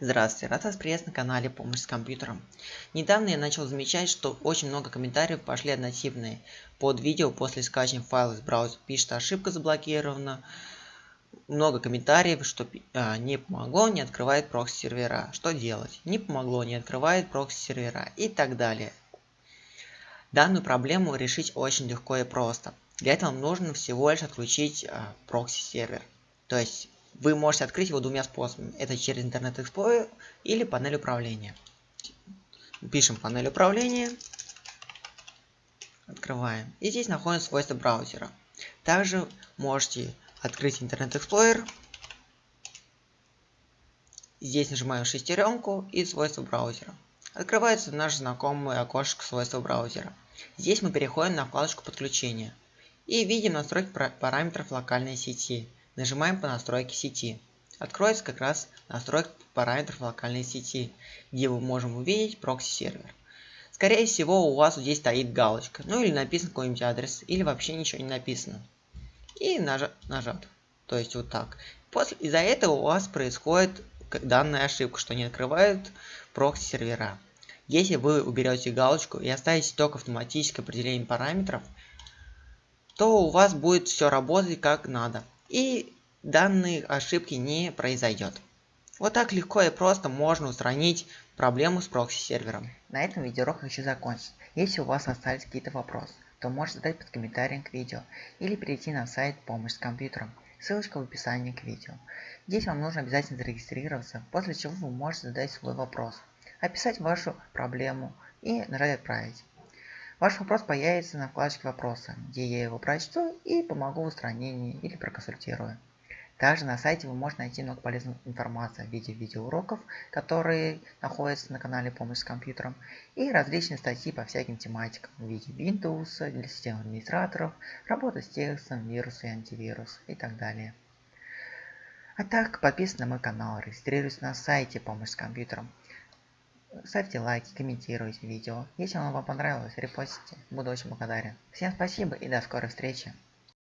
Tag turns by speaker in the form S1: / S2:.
S1: Здравствуйте, рад вас приветствовать на канале Помощь с компьютером. Недавно я начал замечать, что очень много комментариев пошли однотипные под видео после скачивания файла из браузера. Пишет ошибка заблокирована. Много комментариев, что а, не помогло, не открывает прокси сервера. Что делать? Не помогло, не открывает прокси сервера и так далее. Данную проблему решить очень легко и просто. Для этого нужно всего лишь отключить а, прокси сервер. То есть вы можете открыть его двумя способами. Это через Internet Explorer или панель управления. Пишем панель управления. Открываем. И здесь находится свойства браузера. Также можете открыть Internet Explorer. Здесь нажимаем шестеренку и свойства браузера. Открывается наш знакомый окошко свойства браузера. Здесь мы переходим на вкладочку подключения. И видим настройки параметров локальной сети. Нажимаем по настройке сети. Откроется как раз настройка параметров локальной сети, где мы можем увидеть прокси-сервер. Скорее всего у вас здесь стоит галочка, ну или написан какой-нибудь адрес, или вообще ничего не написано. И нажат, нажат. То есть вот так. После Из-за этого у вас происходит данная ошибка, что не открывают прокси-сервера. Если вы уберете галочку и оставите только автоматическое определение параметров, то у вас будет все работать как надо и данной ошибки не произойдет. Вот так легко и просто можно устранить проблему с прокси-сервером.
S2: На этом видеоурок хочу закончить. Если у вас остались какие-то вопросы, то можете задать под комментарием к видео или перейти на сайт «Помощь с компьютером». Ссылочка в описании к видео. Здесь вам нужно обязательно зарегистрироваться, после чего вы можете задать свой вопрос, описать вашу проблему и нажать «Отправить». Ваш вопрос появится на вкладочке «Вопросы», где я его прочту и помогу в устранении или проконсультирую. Также на сайте вы можете найти много полезной информации в виде видеоуроков, которые находятся на канале «Помощь с компьютером», и различные статьи по всяким тематикам в виде Windows для систем администраторов, работа с текстом, вирусы и антивирус и так далее. А так, подписывайтесь на мой канал, регистрируйтесь на сайте «Помощь с компьютером». Ставьте лайки, комментируйте видео. Если оно вам понравилось, репостите. Буду очень благодарен. Всем спасибо и до скорой встречи.